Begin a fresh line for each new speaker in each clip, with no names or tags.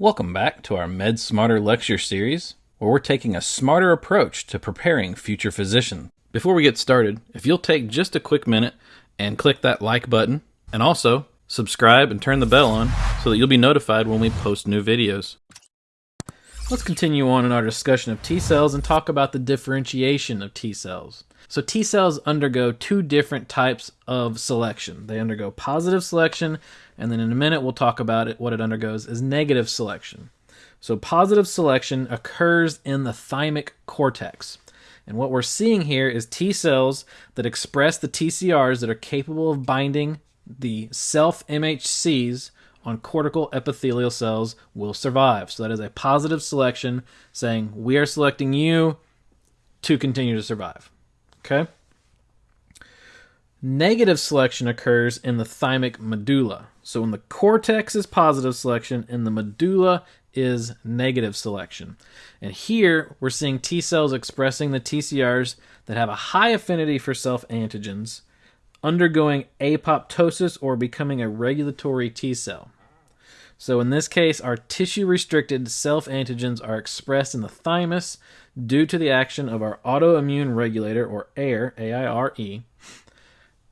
Welcome back to our Med Smarter lecture series, where we're taking a smarter approach to preparing future physicians. Before we get started, if you'll take just a quick minute and click that like button, and also subscribe and turn the bell on so that you'll be notified when we post new videos. Let's continue on in our discussion of T cells and talk about the differentiation of T cells. So T cells undergo two different types of selection. They undergo positive selection, and then in a minute we'll talk about it. What it undergoes is negative selection. So positive selection occurs in the thymic cortex. And what we're seeing here is T cells that express the TCRs that are capable of binding the self MHCs on cortical epithelial cells will survive. So that is a positive selection saying we are selecting you to continue to survive. Okay? Negative selection occurs in the thymic medulla. So in the cortex is positive selection, in the medulla is negative selection. And here we're seeing T cells expressing the TCRs that have a high affinity for self antigens undergoing apoptosis or becoming a regulatory T cell. So in this case, our tissue restricted self antigens are expressed in the thymus due to the action of our autoimmune regulator or AIRE, A-I-R-E.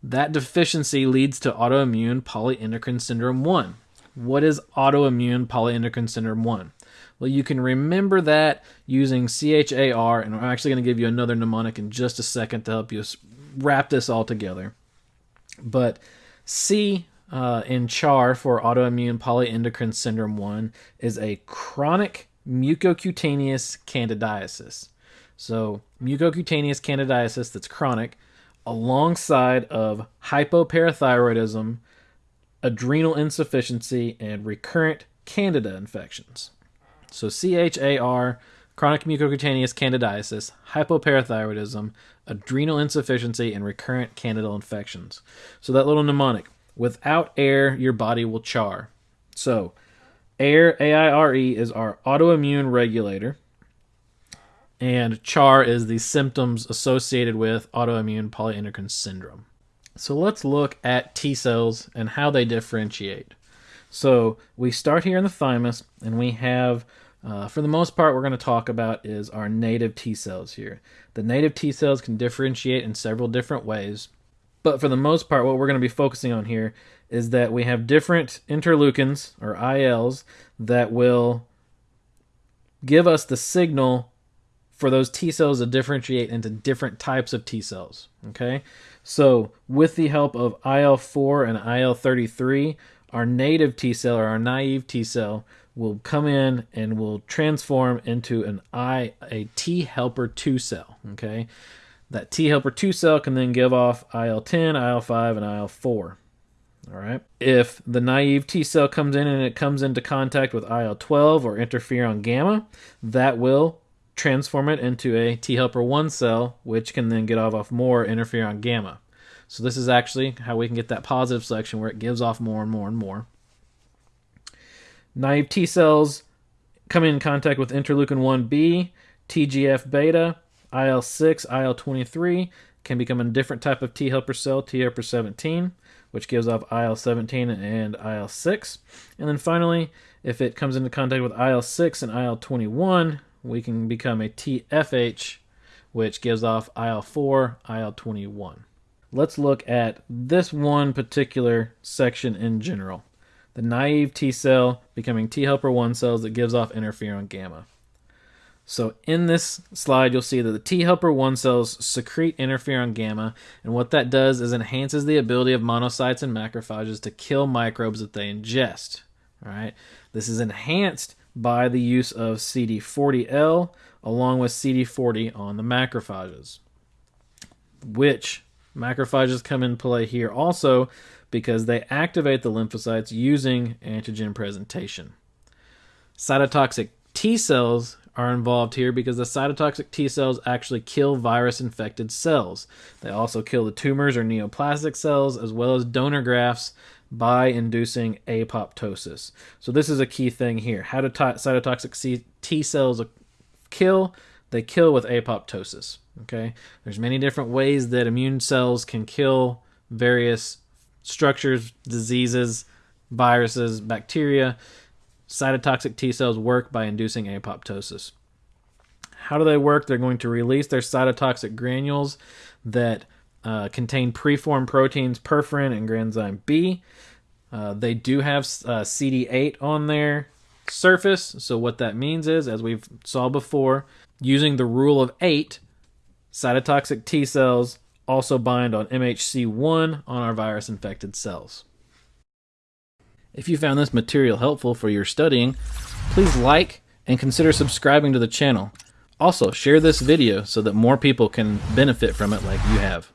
That deficiency leads to autoimmune polyendocrine syndrome 1. What is autoimmune polyendocrine syndrome 1? Well, you can remember that using CHAR, and I'm actually going to give you another mnemonic in just a second to help you wrap this all together. But C uh, in CHAR for autoimmune polyendocrine syndrome 1 is a chronic mucocutaneous candidiasis. So, mucocutaneous candidiasis that's chronic alongside of hypoparathyroidism, adrenal insufficiency, and recurrent candida infections. So, CHAR, chronic mucocutaneous candidiasis, hypoparathyroidism, adrenal insufficiency, and recurrent candidal infections. So that little mnemonic without air, your body will char. So, air, A I R E, is our autoimmune regulator, and CHAR is the symptoms associated with autoimmune polyendocrine syndrome. So, let's look at T cells and how they differentiate. So, we start here in the thymus, and we have uh, for the most part, we're going to talk about is our native T cells here. The native T cells can differentiate in several different ways, but for the most part, what we're going to be focusing on here is that we have different interleukins or ILs that will give us the signal for those T cells to differentiate into different types of T cells. Okay, so with the help of IL 4 and IL 33, our native T cell or our naive T cell will come in and will transform into an I a T helper 2 cell, okay? That T helper 2 cell can then give off IL-10, IL-5 and IL-4. All right. If the naive T cell comes in and it comes into contact with IL-12 or interferon gamma, that will transform it into a T helper 1 cell, which can then get off, off more interferon gamma. So this is actually how we can get that positive selection where it gives off more and more and more. Naive T cells come in contact with interleukin 1b, TGF beta, IL 6, IL 23 can become a different type of T helper cell, T helper 17, which gives off IL 17 and IL 6. And then finally, if it comes into contact with IL 6 and IL 21, we can become a TFH, which gives off IL 4, IL 21. Let's look at this one particular section in general the naive T cell becoming T helper 1 cells that gives off interferon gamma. So in this slide, you'll see that the T helper 1 cells secrete interferon gamma, and what that does is enhances the ability of monocytes and macrophages to kill microbes that they ingest. All right, this is enhanced by the use of CD40L along with CD40 on the macrophages, which macrophages come in play here also because they activate the lymphocytes using antigen presentation. Cytotoxic T cells are involved here because the cytotoxic T cells actually kill virus infected cells. They also kill the tumors or neoplastic cells as well as donor grafts by inducing apoptosis. So this is a key thing here. How do cytotoxic T cells kill? They kill with apoptosis. Okay, there's many different ways that immune cells can kill various structures, diseases, viruses, bacteria. cytotoxic T cells work by inducing apoptosis. How do they work? They're going to release their cytotoxic granules that uh, contain preformed proteins perforin and granzyme B. Uh, they do have uh, CD8 on their surface. So what that means is, as we've saw before, using the rule of eight, cytotoxic T cells also bind on MHC1 on our virus infected cells. If you found this material helpful for your studying, please like and consider subscribing to the channel. Also, share this video so that more people can benefit from it like you have.